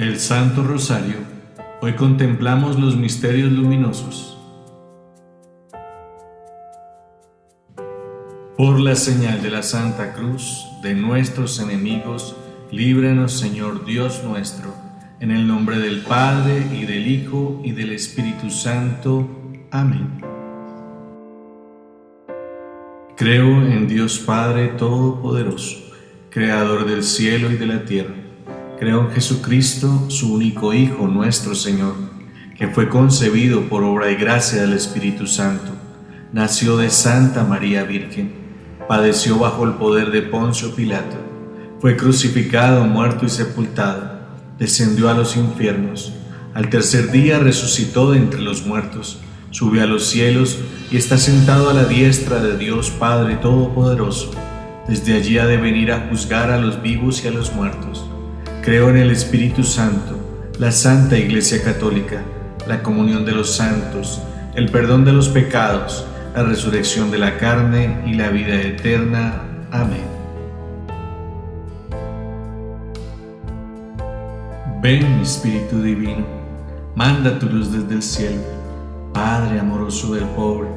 El Santo Rosario. Hoy contemplamos los misterios luminosos. Por la señal de la Santa Cruz de nuestros enemigos, líbranos Señor Dios nuestro, en el nombre del Padre y del Hijo y del Espíritu Santo. Amén. Creo en Dios Padre Todopoderoso, Creador del cielo y de la tierra Creo en Jesucristo, su único Hijo, nuestro Señor, que fue concebido por obra y gracia del Espíritu Santo. Nació de Santa María Virgen, padeció bajo el poder de Poncio Pilato, fue crucificado, muerto y sepultado, descendió a los infiernos, al tercer día resucitó de entre los muertos, subió a los cielos y está sentado a la diestra de Dios Padre Todopoderoso. Desde allí ha de venir a juzgar a los vivos y a los muertos. Creo en el Espíritu Santo, la Santa Iglesia Católica, la comunión de los santos, el perdón de los pecados, la resurrección de la carne y la vida eterna. Amén. Ven, Espíritu Divino, manda tu luz desde el cielo, Padre amoroso del pobre,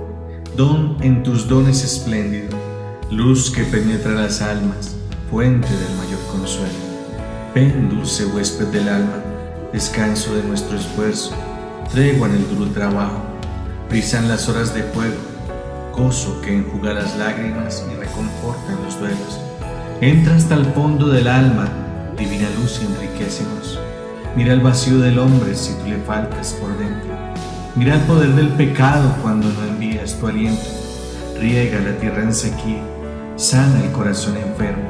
don en tus dones espléndido, luz que penetra las almas, fuente del mayor consuelo. Ven, dulce huésped del alma, descanso de nuestro esfuerzo, tregua en el duro trabajo, brisan las horas de fuego, gozo que enjuga las lágrimas y reconforta en los duelos. Entra hasta el fondo del alma, divina luz y enriquecenos. Mira el vacío del hombre si tú le faltas por dentro. Mira el poder del pecado cuando no envías tu aliento. Riega la tierra en sequía, sana el corazón enfermo,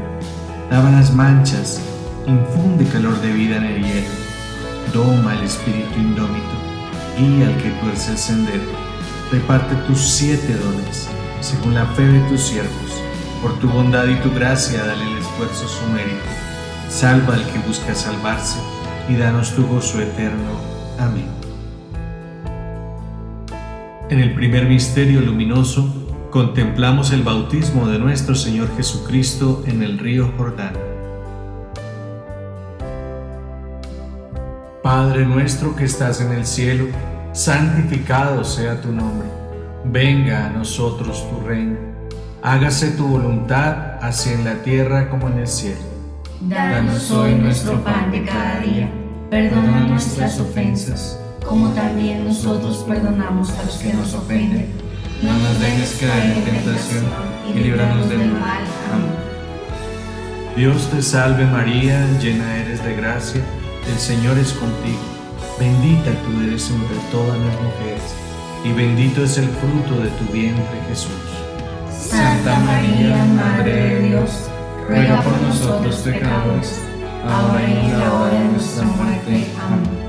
lava las manchas, infunde calor de vida en el hielo, doma el espíritu indómito, guía al que tuerce el sendero, reparte tus siete dones, según la fe de tus siervos, por tu bondad y tu gracia dale el esfuerzo su mérito, salva al que busca salvarse, y danos tu gozo eterno. Amén. En el primer misterio luminoso, contemplamos el bautismo de nuestro Señor Jesucristo en el río Jordán. Padre nuestro que estás en el cielo, santificado sea tu nombre. Venga a nosotros tu reino. Hágase tu voluntad, así en la tierra como en el cielo. Danos hoy nuestro pan de cada día. Perdona nuestras ofensas, como también nosotros perdonamos a los que nos ofenden. No nos dejes caer en tentación y líbranos del mal. Amén. Dios te salve María, llena eres de gracia el Señor es contigo, bendita tú eres entre todas las mujeres, y bendito es el fruto de tu vientre Jesús. Santa María, Madre de Dios, ruega por nosotros pecadores, ahora y en la hora de nuestra muerte. Amén.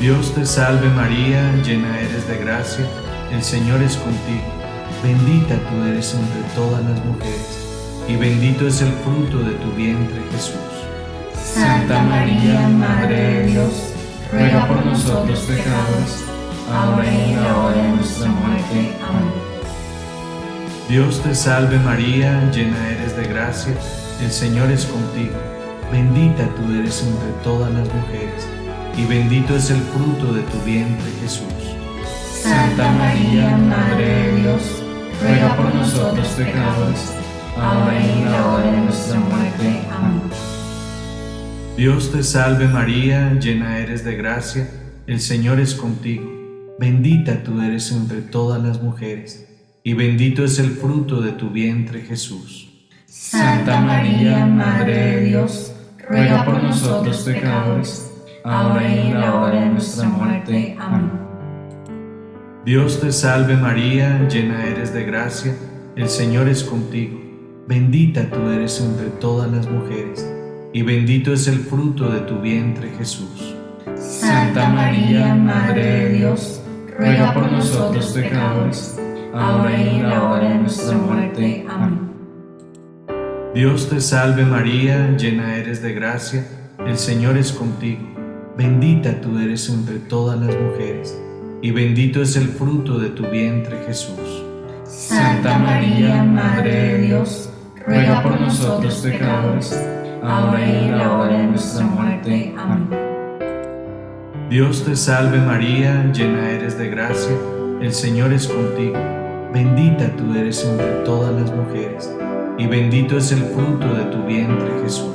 Dios te salve María, llena eres de gracia, el Señor es contigo, bendita tú eres entre todas las mujeres, y bendito es el fruto de tu vientre Jesús. Santa María, Madre de Dios, ruega por nosotros pecadores, ahora y en la hora de nuestra muerte. Amén. Dios te salve María, llena eres de gracia, el Señor es contigo. Bendita tú eres entre todas las mujeres, y bendito es el fruto de tu vientre Jesús. Santa María, Madre de Dios, ruega por nosotros pecadores, ahora y en la hora de nuestra muerte. Amén. Dios te salve María, llena eres de gracia, el Señor es contigo. Bendita tú eres entre todas las mujeres, y bendito es el fruto de tu vientre Jesús. Santa María, Madre de Dios, ruega por nosotros pecadores, ahora y en la hora de nuestra muerte. Amén. Dios te salve María, llena eres de gracia, el Señor es contigo. Bendita tú eres entre todas las mujeres y bendito es el fruto de tu vientre Jesús. Santa María, Madre de Dios, ruega por nosotros pecadores, ahora y en la hora de nuestra muerte. Amén. Dios te salve María, llena eres de gracia, el Señor es contigo, bendita tú eres entre todas las mujeres, y bendito es el fruto de tu vientre Jesús. Santa María, Madre de Dios, ruega por nosotros pecadores, ahora y en la hora de nuestra muerte. Amén. Dios te salve María, llena eres de gracia, el Señor es contigo. Bendita tú eres entre todas las mujeres, y bendito es el fruto de tu vientre Jesús.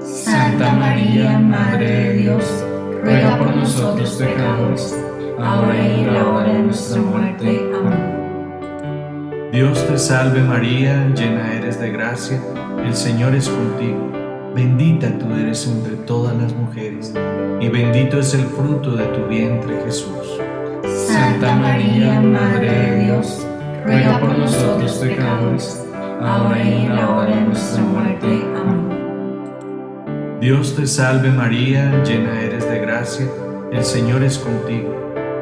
Santa María, Madre de Dios, ruega por nosotros pecadores, ahora y en la hora de nuestra muerte. Amén. Dios te salve María, llena eres de gracia, el Señor es contigo. Bendita tú eres entre todas las mujeres, y bendito es el fruto de tu vientre Jesús. Santa María, Madre de Dios, ruega por nosotros pecadores, ahora y en la hora de nuestra muerte. Amén. Dios te salve María, llena eres de gracia, el Señor es contigo.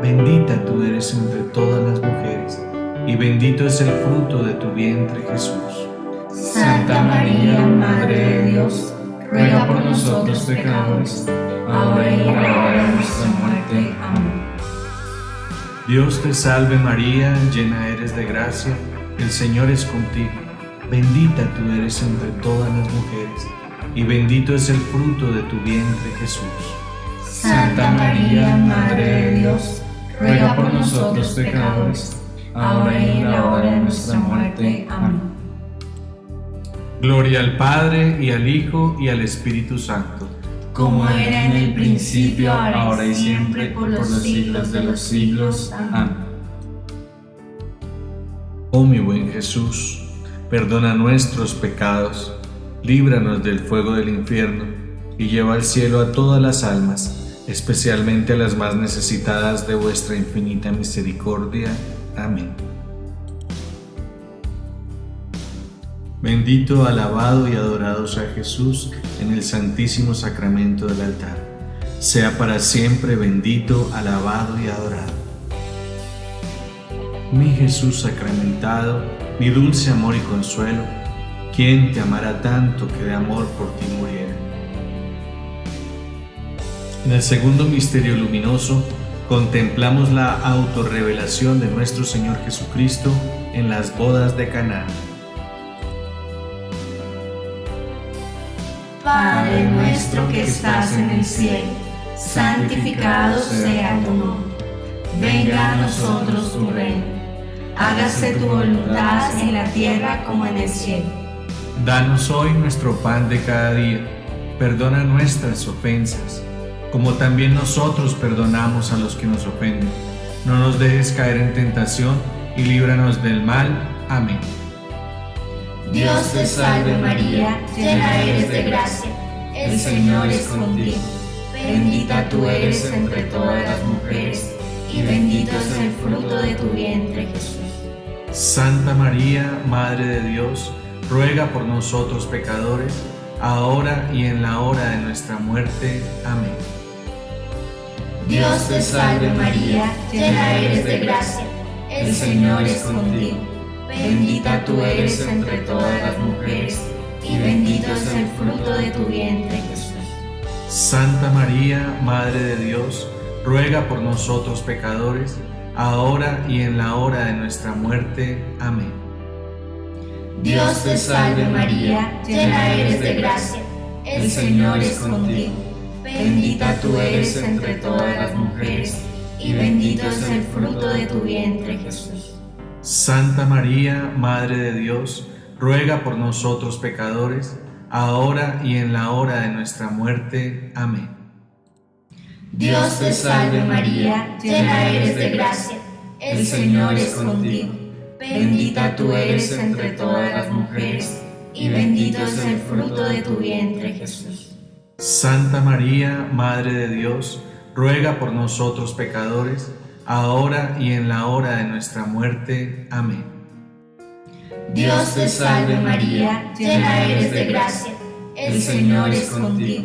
Bendita tú eres entre todas las mujeres, y bendito es el fruto de tu vientre Jesús. Santa María, Madre de Dios, ruega por nosotros pecadores, ahora y en la hora de nuestra muerte. Amén. Dios te salve María, llena eres de gracia, el Señor es contigo. Bendita tú eres entre todas las mujeres, y bendito es el fruto de tu vientre Jesús. Santa María, Madre de Dios, ruega por nosotros pecadores, ahora y en la hora de nuestra muerte. Amén. Gloria al Padre, y al Hijo, y al Espíritu Santo. Como era en el principio, ahora y siempre, por los siglos de los siglos. Amén. Oh mi buen Jesús, perdona nuestros pecados, líbranos del fuego del infierno, y lleva al cielo a todas las almas, especialmente a las más necesitadas de vuestra infinita misericordia. Amén. Bendito, alabado y adorado sea Jesús en el santísimo sacramento del altar. Sea para siempre bendito, alabado y adorado. Mi Jesús sacramentado, mi dulce amor y consuelo, ¿quién te amará tanto que de amor por ti muriera? En el segundo misterio luminoso, contemplamos la autorrevelación de nuestro Señor Jesucristo en las bodas de Caná. Padre nuestro que estás en el cielo, santificado sea tu nombre. Venga a nosotros tu reino. Hágase tu voluntad en la tierra como en el cielo. Danos hoy nuestro pan de cada día. Perdona nuestras ofensas, como también nosotros perdonamos a los que nos ofenden. No nos dejes caer en tentación y líbranos del mal. Amén. Dios te salve María, llena eres de gracia, el Señor es contigo. Bendita tú eres entre todas las mujeres, y bendito es el fruto de tu vientre Jesús. Santa María, Madre de Dios, ruega por nosotros pecadores, ahora y en la hora de nuestra muerte. Amén. Dios te salve María, llena eres de gracia, el Señor es contigo. Bendita tú eres entre todas las mujeres, y bendito es el fruto de tu vientre Jesús. Santa María, Madre de Dios, ruega por nosotros pecadores, ahora y en la hora de nuestra muerte. Amén. Dios te salve María, llena eres de gracia, el Señor es contigo. Bendita tú eres entre todas las mujeres, y bendito es el fruto de tu vientre Jesús. Santa María, Madre de Dios, ruega por nosotros pecadores, ahora y en la hora de nuestra muerte. Amén. Dios te salve María, llena eres de gracia, el Señor es contigo. Bendita tú eres entre todas las mujeres, y bendito es el fruto de tu vientre Jesús. Santa María, Madre de Dios, ruega por nosotros pecadores, ahora y en la hora de nuestra muerte. Amén. Dios te salve María, llena eres de gracia, el Señor es contigo.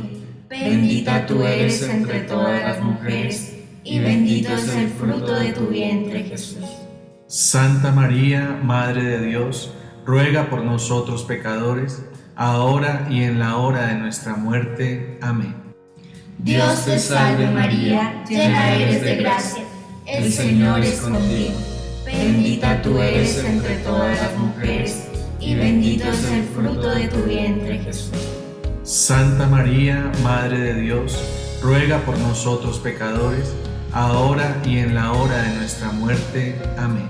Bendita tú eres entre todas las mujeres, y bendito es el fruto de tu vientre Jesús. Santa María, Madre de Dios, ruega por nosotros pecadores, ahora y en la hora de nuestra muerte. Amén. Dios te salve María, llena eres de gracia, el Señor es contigo. Bendita tú eres entre todas las mujeres, y bendito es el fruto de tu vientre Jesús. Santa María, Madre de Dios, ruega por nosotros pecadores, ahora y en la hora de nuestra muerte. Amén.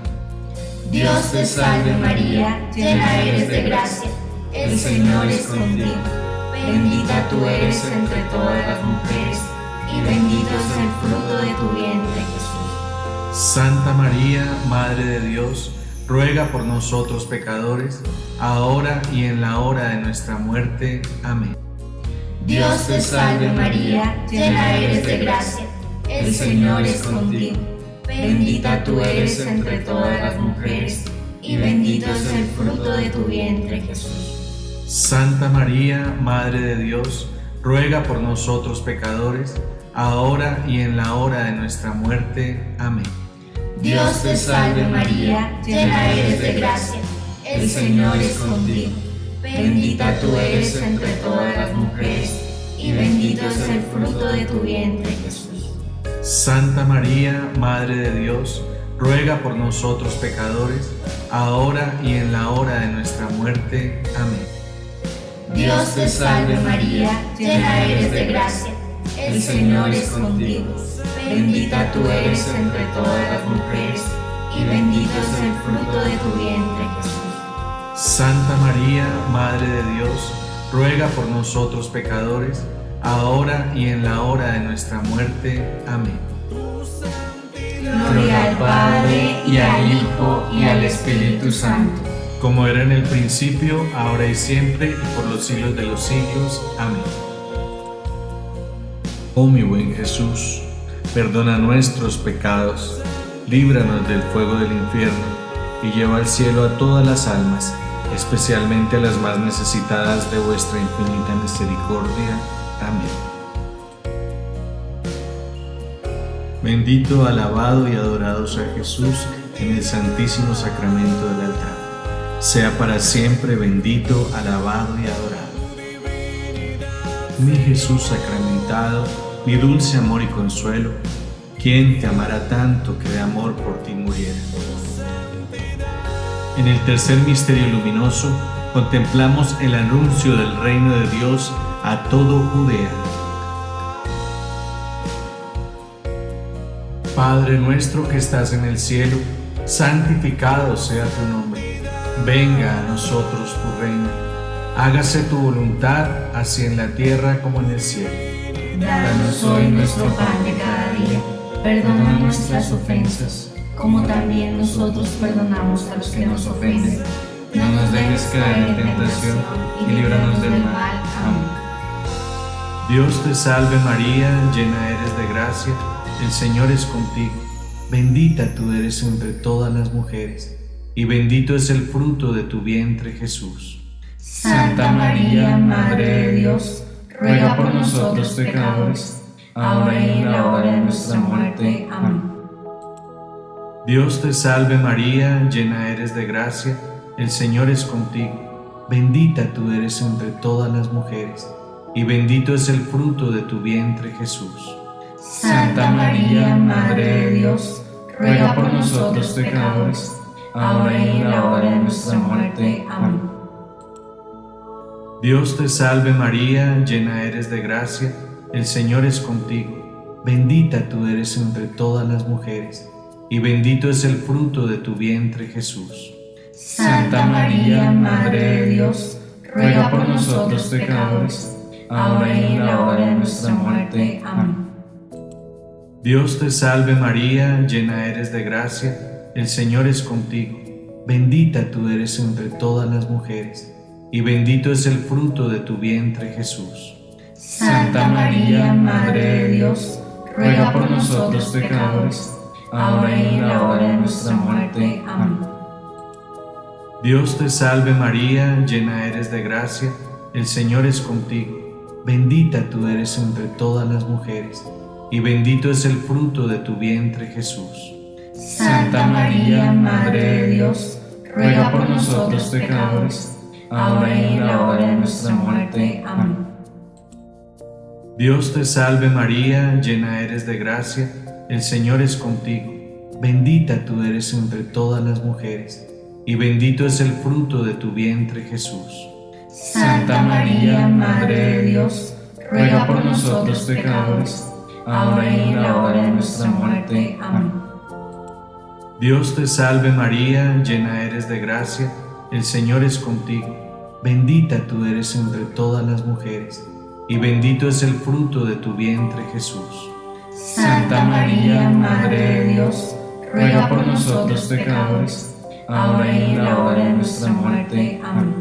Dios te salve María, llena eres de gracia, el Señor es contigo. Bendita tú eres entre todas las mujeres, y bendito es el fruto de tu vientre. Santa María, Madre de Dios, ruega por nosotros pecadores, ahora y en la hora de nuestra muerte. Amén. Dios te salve María, llena eres de gracia, el Señor es contigo. Bendita tú eres entre todas las mujeres, y bendito es el fruto de tu vientre Jesús. Santa María, Madre de Dios, ruega por nosotros pecadores, ahora y en la hora de nuestra muerte. Amén. Dios te salve María, llena eres de gracia, el Señor es contigo. Bendita tú eres entre todas las mujeres, y bendito es el fruto de tu vientre Jesús. Santa María, Madre de Dios, ruega por nosotros pecadores, ahora y en la hora de nuestra muerte. Amén. Dios te salve María, llena eres de gracia, el Señor es contigo. Bendita tú eres entre todas las mujeres, y bendito es el fruto de tu vientre Jesús. Santa María, Madre de Dios, ruega por nosotros pecadores, ahora y en la hora de nuestra muerte. Amén. Gloria al Padre, y al Hijo, y al Espíritu Santo. Como era en el principio, ahora y siempre, y por los siglos de los siglos. Amén. Oh mi buen Jesús, perdona nuestros pecados, líbranos del fuego del infierno, y lleva al cielo a todas las almas, especialmente a las más necesitadas de vuestra infinita misericordia. Amén. Bendito, alabado y adorado sea Jesús en el santísimo sacramento del altar. Sea para siempre bendito, alabado y adorado. Mi Jesús sacramentado, mi dulce amor y consuelo, ¿quién te amará tanto que de amor por ti muriera? En el tercer misterio luminoso contemplamos el anuncio del reino de Dios a todo Judea. Padre nuestro que estás en el cielo, santificado sea tu nombre. Venga a nosotros tu reino. Hágase tu voluntad, así en la tierra como en el cielo. Danos hoy nuestro pan de cada día. Perdona nuestras ofensas, como también nosotros perdonamos a los que nos ofenden. No nos dejes caer en tentación y líbranos del mal. Amén. Dios te salve María, llena eres de gracia, el Señor es contigo. Bendita tú eres entre todas las mujeres, y bendito es el fruto de tu vientre Jesús. Santa María, Madre de Dios, ruega por nosotros pecadores, ahora y en la hora de nuestra muerte. Amén. Dios te salve María, llena eres de gracia, el Señor es contigo. Bendita tú eres entre todas las mujeres, y bendito es el fruto de tu vientre Jesús. Santa María, Madre de Dios, ruega por nosotros pecadores, ahora y en la hora de nuestra muerte. Amén. Dios te salve María, llena eres de gracia, el Señor es contigo. Bendita tú eres entre todas las mujeres, y bendito es el fruto de tu vientre Jesús. Santa María, Madre de Dios, ruega por nosotros pecadores, ahora y en la hora de nuestra muerte. Amén. Dios te salve María, llena eres de gracia, el Señor es contigo. Bendita tú eres entre todas las mujeres, y bendito es el fruto de tu vientre Jesús. Santa María, Madre de Dios, ruega por nosotros pecadores, ahora y en la hora de nuestra muerte. Amén. Dios te salve María, llena eres de gracia, el Señor es contigo. Bendita tú eres entre todas las mujeres, y bendito es el fruto de tu vientre Jesús. Santa María, Madre de Dios, ruega por nosotros pecadores, ahora y en la hora de nuestra muerte. Amén. Dios te salve María, llena eres de gracia, el Señor es contigo. Bendita tú eres entre todas las mujeres, y bendito es el fruto de tu vientre Jesús. Santa María, Madre de Dios, ruega por nosotros pecadores, ahora y en la hora de nuestra muerte. Amén. Dios te salve María, llena eres de gracia, el Señor es contigo, bendita tú eres entre todas las mujeres, y bendito es el fruto de tu vientre Jesús. Santa María, Madre de Dios, ruega por nosotros pecadores, ahora y en la hora de nuestra muerte. Amén.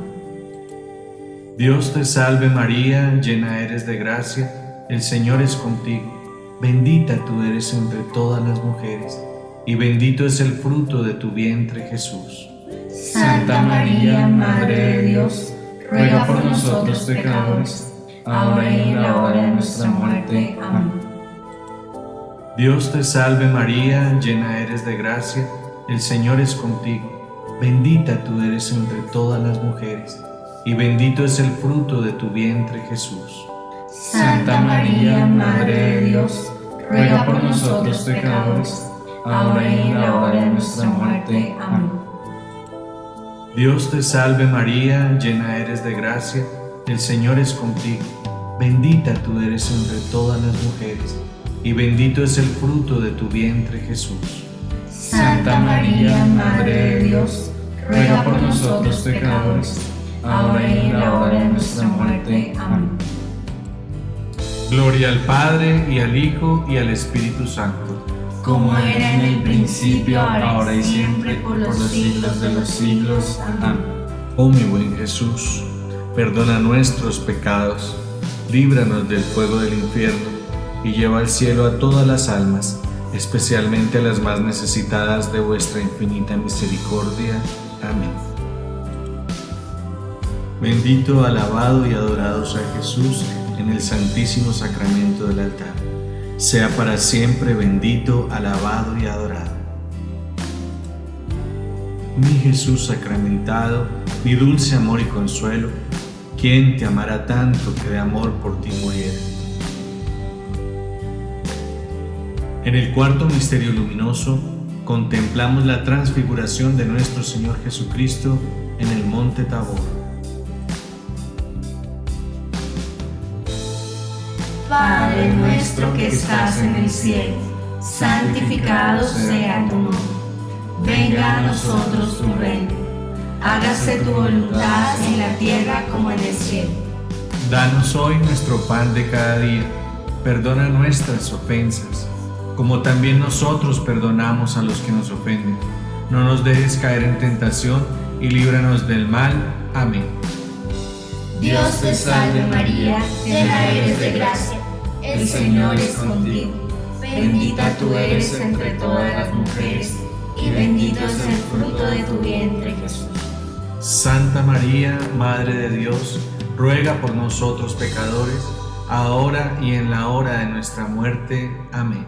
Dios te salve María, llena eres de gracia, el Señor es contigo, bendita tú eres entre todas las mujeres, y bendito es el fruto de tu vientre Jesús. Santa María, Madre de Dios, ruega por nosotros pecadores, ahora y en la hora de nuestra muerte. Amén. Dios te salve María, llena eres de gracia, el Señor es contigo, bendita tú eres entre todas las mujeres y bendito es el fruto de tu vientre Jesús. Santa María, Madre de Dios, ruega por nosotros pecadores, ahora y en la hora de nuestra muerte. Amén. Dios te salve María, llena eres de gracia, el Señor es contigo, bendita tú eres entre todas las mujeres, y bendito es el fruto de tu vientre Jesús. Santa María, Madre de Dios, ruega por nosotros pecadores, ahora y en la hora de nuestra muerte. Amén. Gloria al Padre, y al Hijo, y al Espíritu Santo. Como era en el principio, ahora y siempre, por los siglos de los siglos. Amén. Oh mi buen Jesús, perdona nuestros pecados, líbranos del fuego del infierno, y lleva al cielo a todas las almas, especialmente a las más necesitadas de vuestra infinita misericordia. Amén. Bendito, alabado y adorado sea Jesús en el santísimo sacramento del altar. Sea para siempre bendito, alabado y adorado. Mi Jesús sacramentado, mi dulce amor y consuelo, ¿quién te amará tanto que de amor por ti muriera? En el cuarto misterio luminoso, contemplamos la transfiguración de nuestro Señor Jesucristo en el monte Tabor. Padre nuestro que estás en el cielo, santificado sea tu nombre. Venga a nosotros tu reino. Hágase tu voluntad en la tierra como en el cielo. Danos hoy nuestro pan de cada día. Perdona nuestras ofensas, como también nosotros perdonamos a los que nos ofenden. No nos dejes caer en tentación y líbranos del mal. Amén. Dios te salve María, llena eres de gracia el Señor es contigo. Bendita tú eres entre todas las mujeres, y bendito es el fruto de tu vientre, Jesús. Santa María, Madre de Dios, ruega por nosotros pecadores, ahora y en la hora de nuestra muerte. Amén.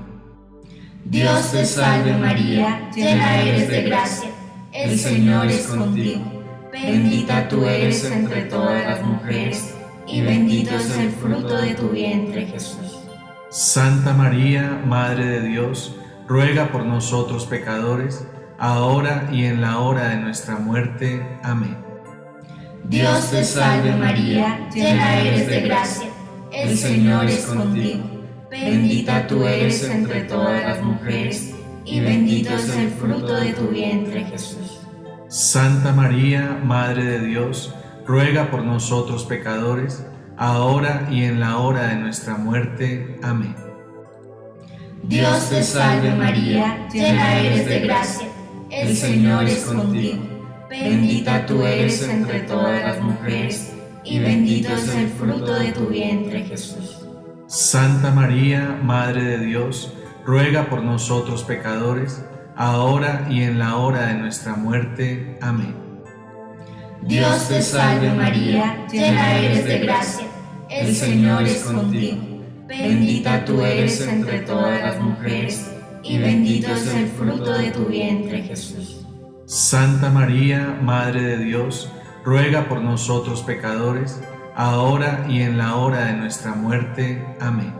Dios te salve María, llena eres de gracia, el Señor es contigo. Bendita tú eres entre todas las mujeres, y bendito es el fruto de tu vientre, Jesús. Santa María, Madre de Dios, ruega por nosotros pecadores, ahora y en la hora de nuestra muerte. Amén. Dios te salve María, llena eres de gracia, el Señor es contigo. Bendita tú eres entre todas las mujeres, y bendito es el fruto de tu vientre, Jesús. Santa María, Madre de Dios, ruega por nosotros pecadores, ahora y en la hora de nuestra muerte. Amén. Dios te salve María, llena eres de gracia, el Señor es contigo. Bendita tú eres entre todas las mujeres, y bendito es el fruto de tu vientre Jesús. Santa María, Madre de Dios, ruega por nosotros pecadores, ahora y en la hora de nuestra muerte. Amén. Dios te salve María, llena eres de gracia, el Señor es contigo. Bendita tú eres entre todas las mujeres, y bendito es el fruto de tu vientre Jesús. Santa María, Madre de Dios, ruega por nosotros pecadores, ahora y en la hora de nuestra muerte. Amén.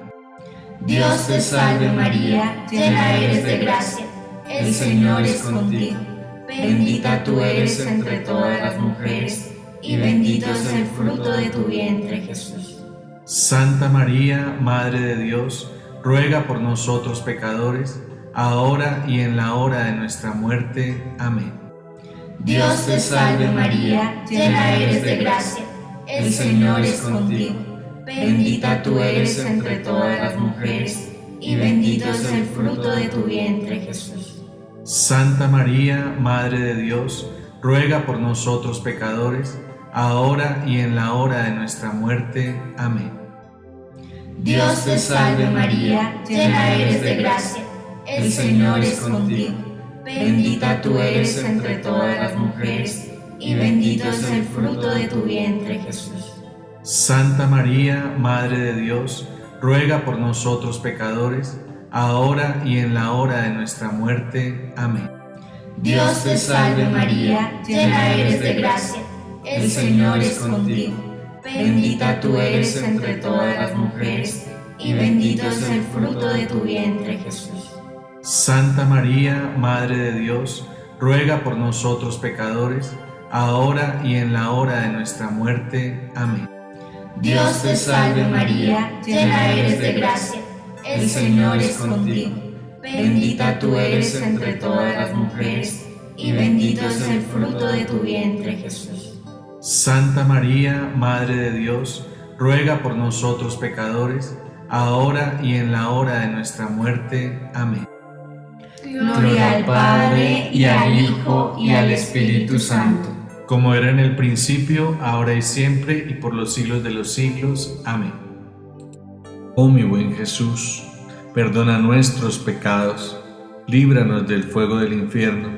Dios te salve María, llena eres de gracia, el Señor es contigo. Bendita tú eres entre todas las mujeres, y bendito es el fruto de tu vientre, Jesús. Santa María, Madre de Dios, ruega por nosotros pecadores, ahora y en la hora de nuestra muerte. Amén. Dios te salve María, llena eres de gracia, el Señor es contigo. Bendita tú eres entre todas las mujeres, y bendito es el fruto de tu vientre Jesús. Santa María, Madre de Dios, ruega por nosotros pecadores, ahora y en la hora de nuestra muerte. Amén. Dios te salve María, llena eres de gracia, el Señor es contigo. Bendita tú eres entre todas las mujeres, y bendito es el fruto de tu vientre Jesús. Santa María, Madre de Dios, ruega por nosotros pecadores, ahora y en la hora de nuestra muerte. Amén. Dios te salve María, llena eres de gracia el Señor es contigo. Bendita tú eres entre todas las mujeres, y bendito es el fruto de tu vientre, Jesús. Santa María, Madre de Dios, ruega por nosotros pecadores, ahora y en la hora de nuestra muerte. Amén. Dios te salve María, llena eres de gracia, el Señor es contigo. Bendita tú eres entre todas las mujeres, y bendito es el fruto de tu vientre, Jesús. Santa María, Madre de Dios, ruega por nosotros pecadores, ahora y en la hora de nuestra muerte. Amén. Gloria al Padre, y al Hijo, y al Espíritu Santo. Como era en el principio, ahora y siempre, y por los siglos de los siglos. Amén. Oh mi buen Jesús, perdona nuestros pecados, líbranos del fuego del infierno,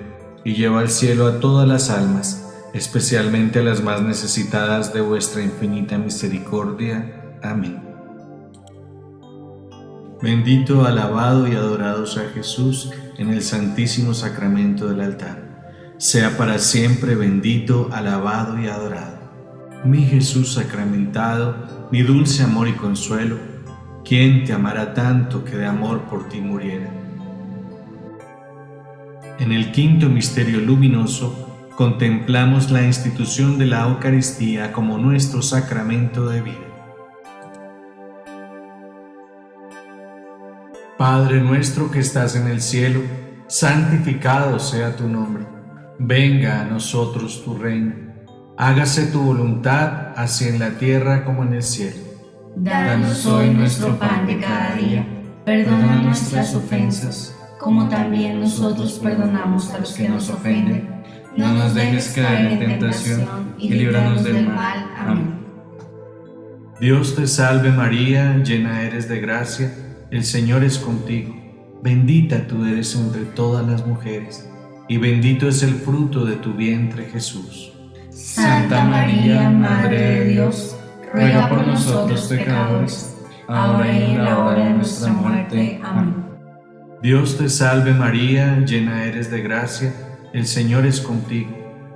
y lleva al cielo a todas las almas especialmente a las más necesitadas de vuestra infinita misericordia. Amén. Bendito, alabado y adorado sea Jesús en el santísimo sacramento del altar. Sea para siempre bendito, alabado y adorado. Mi Jesús sacramentado, mi dulce amor y consuelo, ¿quién te amará tanto que de amor por ti muriera? En el quinto misterio luminoso, contemplamos la institución de la Eucaristía como nuestro sacramento de vida. Padre nuestro que estás en el cielo, santificado sea tu nombre. Venga a nosotros tu reino. Hágase tu voluntad, así en la tierra como en el cielo. Danos hoy nuestro pan de cada día. Perdona nuestras ofensas, como también nosotros perdonamos a los que nos ofenden no nos dejes caer en tentación y líbranos del mal. Amén. Dios te salve María, llena eres de gracia, el Señor es contigo. Bendita tú eres entre todas las mujeres, y bendito es el fruto de tu vientre Jesús. Santa María, Madre de Dios, ruega por nosotros pecadores, ahora y en la hora de nuestra muerte. Amén. Dios te salve María, llena eres de gracia, el Señor es contigo,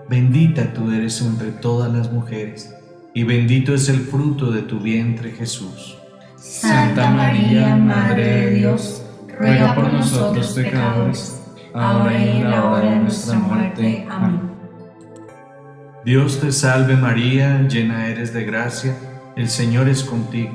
bendita tú eres entre todas las mujeres, y bendito es el fruto de tu vientre Jesús. Santa María, Madre de Dios, ruega por nosotros pecadores, ahora y en la hora de nuestra muerte. Amén. Dios te salve María, llena eres de gracia, el Señor es contigo,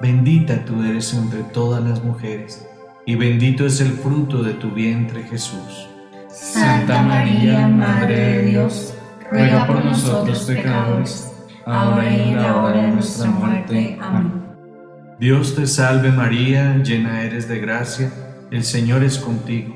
bendita tú eres entre todas las mujeres, y bendito es el fruto de tu vientre Jesús. Santa María, Madre de Dios, ruega por nosotros pecadores, ahora y en la hora de nuestra muerte. Amén. Dios te salve María, llena eres de gracia, el Señor es contigo.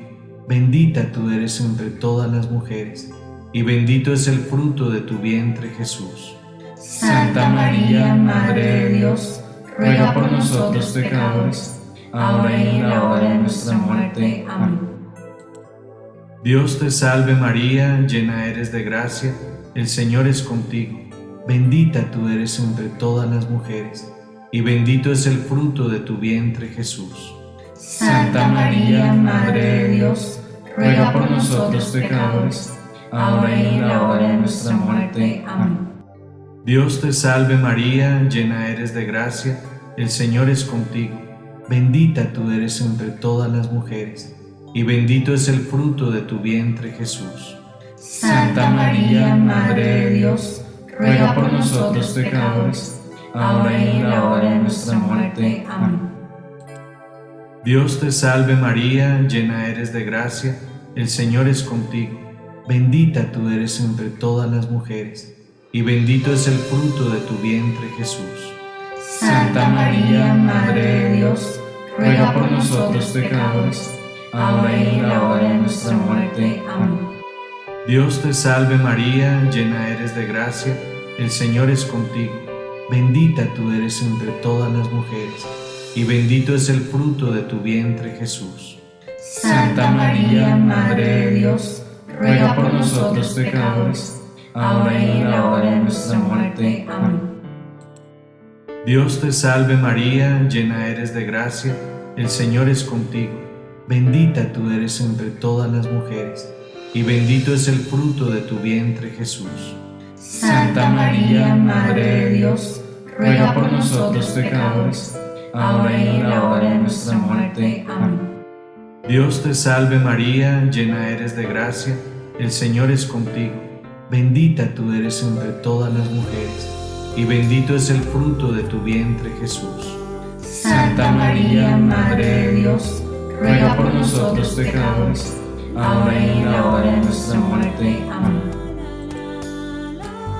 Bendita tú eres entre todas las mujeres, y bendito es el fruto de tu vientre Jesús. Santa María, Madre de Dios, ruega por nosotros pecadores, ahora y en la hora de nuestra muerte. Amén. Dios te salve María, llena eres de gracia, el Señor es contigo. Bendita tú eres entre todas las mujeres, y bendito es el fruto de tu vientre Jesús. Santa María, Madre de Dios, ruega por nosotros pecadores, ahora y en la hora de nuestra muerte. Amén. Dios te salve María, llena eres de gracia, el Señor es contigo. Bendita tú eres entre todas las mujeres y bendito es el fruto de tu vientre Jesús. Santa María, Madre de Dios, ruega por nosotros pecadores, ahora y en la hora de nuestra muerte. Amén. Dios te salve María, llena eres de gracia, el Señor es contigo, bendita tú eres entre todas las mujeres, y bendito es el fruto de tu vientre Jesús. Santa María, Madre de Dios, ruega por nosotros pecadores, ahora y en la hora de nuestra muerte. Amén. Dios te salve María, llena eres de gracia, el Señor es contigo, bendita tú eres entre todas las mujeres, y bendito es el fruto de tu vientre Jesús. Santa María, Madre de Dios, ruega por nosotros pecadores, ahora y en la hora de nuestra muerte. Amén. Dios te salve María, llena eres de gracia, el Señor es contigo, bendita tú eres entre todas las mujeres, y bendito es el fruto de tu vientre Jesús. Santa María, Madre de Dios, ruega por nosotros pecadores, ahora y en la hora de nuestra muerte. Amén. Dios te salve María, llena eres de gracia, el Señor es contigo, bendita tú eres entre todas las mujeres, y bendito es el fruto de tu vientre Jesús. Santa María, Madre de Dios, ruega por nosotros pecadores, ahora y en la hora de nuestra muerte. Amén.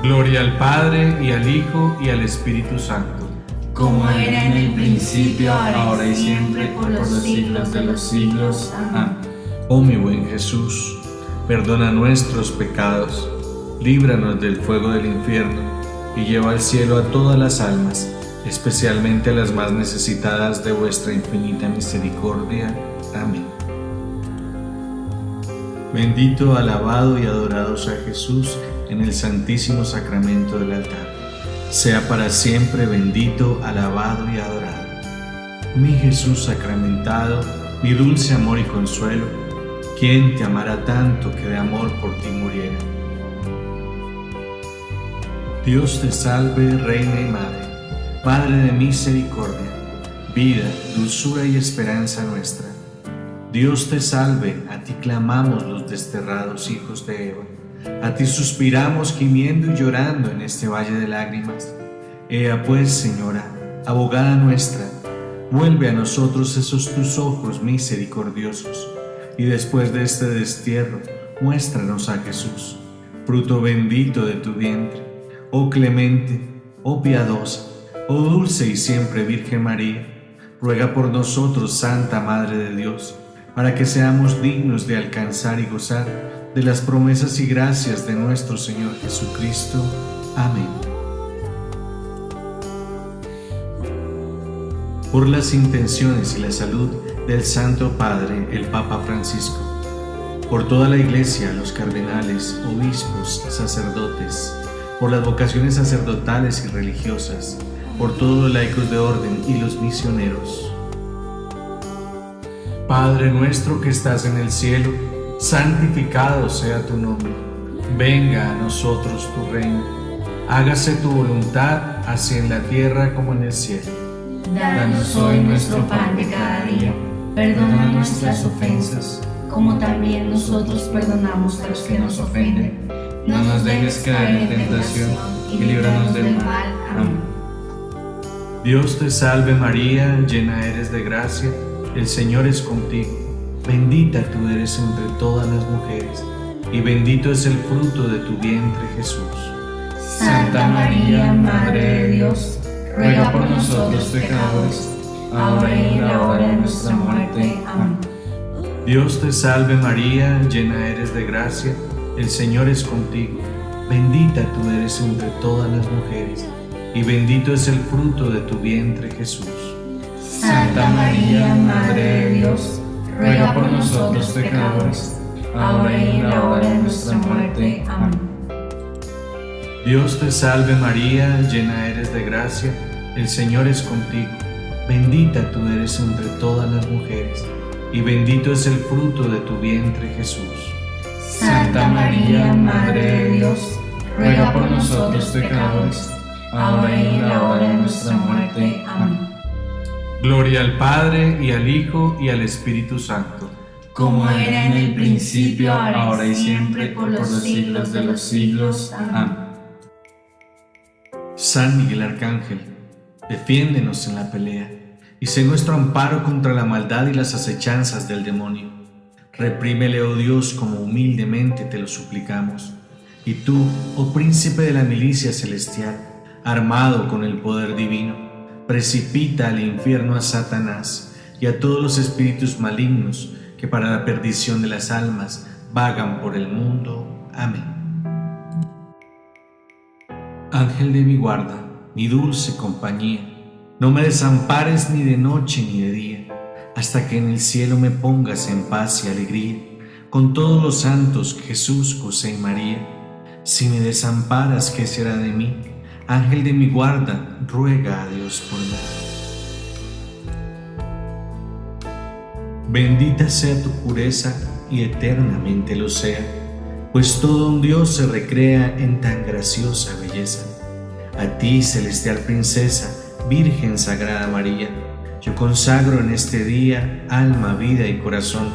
Gloria al Padre, y al Hijo, y al Espíritu Santo. Como era en el principio, ahora y siempre, por los siglos de los siglos. Amén. Oh mi buen Jesús, perdona nuestros pecados, líbranos del fuego del infierno, y lleva al cielo a todas las almas, especialmente a las más necesitadas de vuestra infinita misericordia. Amén. Bendito, alabado y adorado sea Jesús en el santísimo sacramento del altar. Sea para siempre bendito, alabado y adorado. Mi Jesús sacramentado, mi dulce amor y consuelo, ¿quién te amará tanto que de amor por ti muriera? Dios te salve, Reina y Madre, Padre de misericordia, vida, dulzura y esperanza nuestra. Dios te salve, a ti clamamos los desterrados hijos de Eva. A ti suspiramos gimiendo y llorando en este valle de lágrimas. Ea pues, Señora, abogada nuestra, vuelve a nosotros esos tus ojos misericordiosos, y después de este destierro, muéstranos a Jesús, fruto bendito de tu vientre. Oh clemente, oh piadosa, oh dulce y siempre Virgen María, ruega por nosotros, Santa Madre de Dios, para que seamos dignos de alcanzar y gozar de las promesas y gracias de nuestro Señor Jesucristo. Amén. Por las intenciones y la salud del Santo Padre, el Papa Francisco, por toda la Iglesia, los cardenales, obispos, sacerdotes, por las vocaciones sacerdotales y religiosas, por todos los laicos de orden y los misioneros. Padre nuestro que estás en el cielo, santificado sea tu nombre. Venga a nosotros tu reino. Hágase tu voluntad, así en la tierra como en el cielo. Danos hoy nuestro pan de cada día. Perdona nuestras ofensas, como también nosotros perdonamos a los que nos ofenden. No nos dejes caer en tentación y líbranos del mal. Amén. Dios te salve María, llena eres de gracia, el Señor es contigo. Bendita tú eres entre todas las mujeres, y bendito es el fruto de tu vientre Jesús. Santa María, Madre de Dios, ruega por nosotros pecadores, ahora y en la hora de nuestra muerte. Amén. Dios te salve María, llena eres de gracia, el Señor es contigo. Bendita tú eres entre todas las mujeres, y bendito es el fruto de tu vientre Jesús. Santa María, Madre de Dios, ruega por nosotros pecadores, ahora y en la hora de nuestra muerte. Amén. Dios te salve María, llena eres de gracia, el Señor es contigo. Bendita tú eres entre todas las mujeres, y bendito es el fruto de tu vientre Jesús. Santa María, Madre de Dios, ruega por nosotros pecadores, ahora y en la hora de nuestra muerte. Amén. Gloria al Padre, y al Hijo, y al Espíritu Santo. Como era en el principio, ahora y siempre, por los siglos de los siglos. Amén. San Miguel Arcángel, Defiéndenos en la pelea, y sé nuestro amparo contra la maldad y las acechanzas del demonio. Reprímele, oh Dios, como humildemente te lo suplicamos. Y tú, oh príncipe de la milicia celestial, armado con el poder divino, precipita al infierno a Satanás y a todos los espíritus malignos que para la perdición de las almas vagan por el mundo. Amén. Ángel de mi guarda, mi dulce compañía, no me desampares ni de noche ni de día, hasta que en el cielo me pongas en paz y alegría, con todos los santos Jesús, José y María. Si me desamparas, ¿qué será de mí? Ángel de mi guarda, ruega a Dios por mí. Bendita sea tu pureza y eternamente lo sea, pues todo un Dios se recrea en tan graciosa belleza. A ti, celestial princesa, Virgen Sagrada María, yo consagro en este día alma, vida y corazón.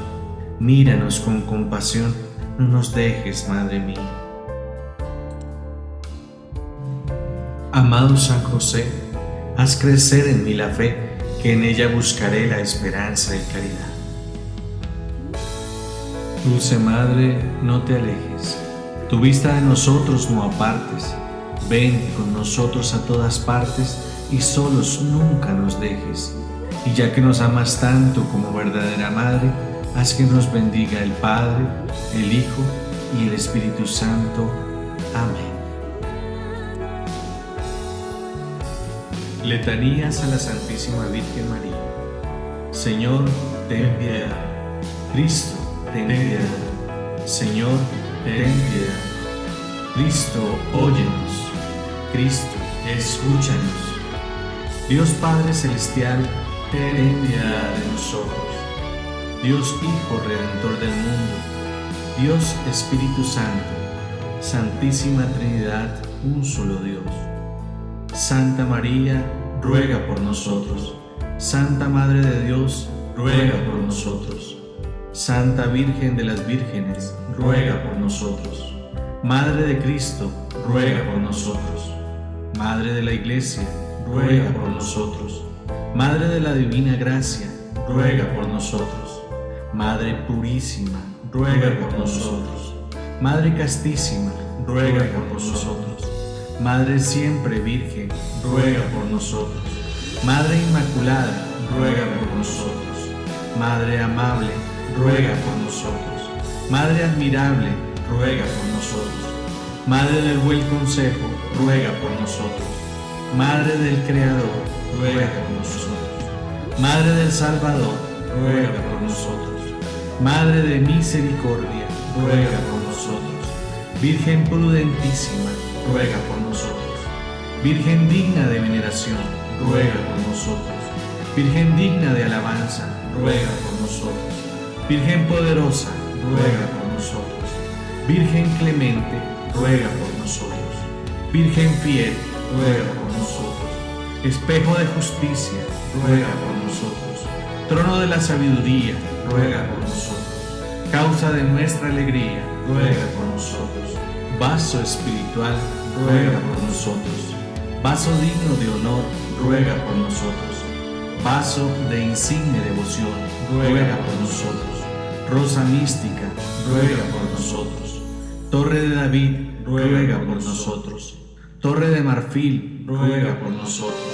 Míranos con compasión, no nos dejes, Madre mía. Amado San José, haz crecer en mí la fe, que en ella buscaré la esperanza y caridad. Dulce Madre, no te alejes, tu vista de nosotros no apartes, ven con nosotros a todas partes y solos nunca nos dejes. Y ya que nos amas tanto como verdadera Madre, haz que nos bendiga el Padre, el Hijo y el Espíritu Santo. Amén. Letanías a la Santísima Virgen María. Señor, ten piedad. Cristo, ten piedad. Señor, ten piedad. Cristo, óyenos. Cristo, escúchanos. Dios Padre Celestial, piedad de nosotros. Dios Hijo Redentor del mundo, Dios Espíritu Santo, Santísima Trinidad, un solo Dios. Santa María, ruega por nosotros. Santa Madre de Dios, ruega por nosotros. Santa Virgen de las Vírgenes, ruega por nosotros. Madre de Cristo, ruega por nosotros. Madre de la Iglesia, ruega por nosotros. Madre de la Divina Gracia, ruega por nosotros. Madre Purísima, ruega por nosotros. Madre Castísima, ruega por nosotros. Madre Siempre Virgen, ruega por nosotros. Madre Inmaculada, ruega por nosotros. Madre Amable, ruega por nosotros. Madre Admirable, ruega por nosotros. Madre del Buen Consejo, ruega por nosotros. Madre del Creador, ruega por nosotros. Madre del Salvador, ruega por nosotros. Madre de Misericordia, ruega por nosotros. Virgen prudentísima, ruega por nosotros. Virgen digna de veneración, ruega por nosotros. Virgen digna de alabanza, ruega por nosotros. Virgen poderosa, ruega por nosotros. Virgen clemente, ruega por nosotros. Virgen fiel, ruega por nosotros. Espejo de justicia, ruega por nosotros. Trono de la sabiduría, ruega por nosotros. Causa de nuestra alegría, ruega por nosotros. Vaso espiritual, ruega por nosotros. Vaso digno de honor, ruega por nosotros. Vaso de insigne devoción, ruega por nosotros. Rosa mística, ruega por nosotros. Torre de David, ruega por nosotros. Torre de marfil, ruega por nosotros.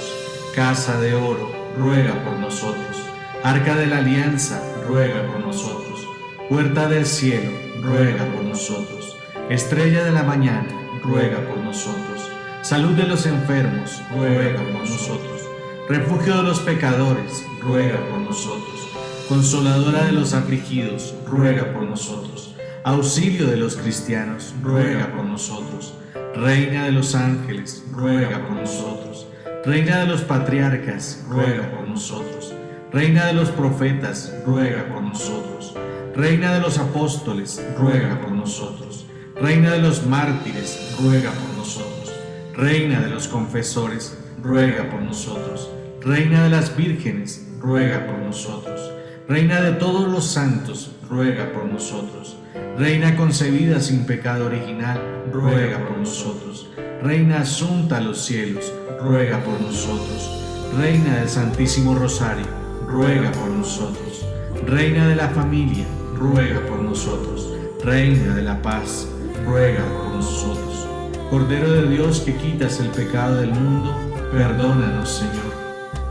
Casa de oro, ruega por nosotros. Arca de la alianza, ruega por nosotros. Puerta del cielo, ruega por nosotros. Estrella de la mañana, ruega por nosotros. Salud de los enfermos, ruega por nosotros. Refugio de los pecadores, ruega por nosotros. Consoladora de los afligidos, ruega por nosotros. Auxilio de los cristianos, ruega por nosotros. Reina de los ángeles, ruega por nosotros. Reina de los patriarcas, ruega por nosotros. Reina de los profetas, ruega por nosotros. Reina de los apóstoles, ruega por nosotros. Reina de los mártires, ruega por nosotros. Reina de los confesores, ruega por nosotros. Reina de las vírgenes, ruega por nosotros. Reina de todos los santos, ruega por nosotros. Reina concebida sin pecado original, ruega por nosotros. Reina asunta a los cielos, ruega por nosotros. Reina del Santísimo Rosario, ruega por nosotros. Reina de la familia, ruega por nosotros. Reina de la paz, ruega por nosotros. Cordero de Dios que quitas el pecado del mundo, perdónanos, Señor.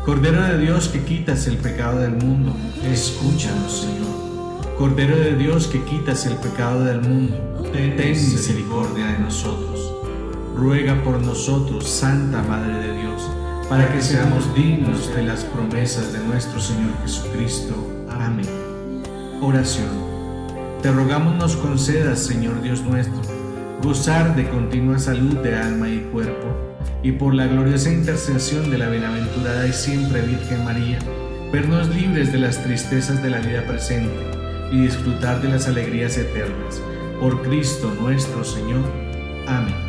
Cordero de Dios que quitas el pecado del mundo, escúchanos, Señor. Cordero de Dios que quitas el pecado del mundo, ten misericordia de nosotros. Ruega por nosotros, Santa Madre de Dios, para que seamos dignos de las promesas de nuestro Señor Jesucristo. Amén. Oración. Te rogamos nos concedas, Señor Dios nuestro, gozar de continua salud de alma y cuerpo, y por la gloriosa intercesión de la bienaventurada y siempre Virgen María, vernos libres de las tristezas de la vida presente y disfrutar de las alegrías eternas. Por Cristo nuestro Señor. Amén.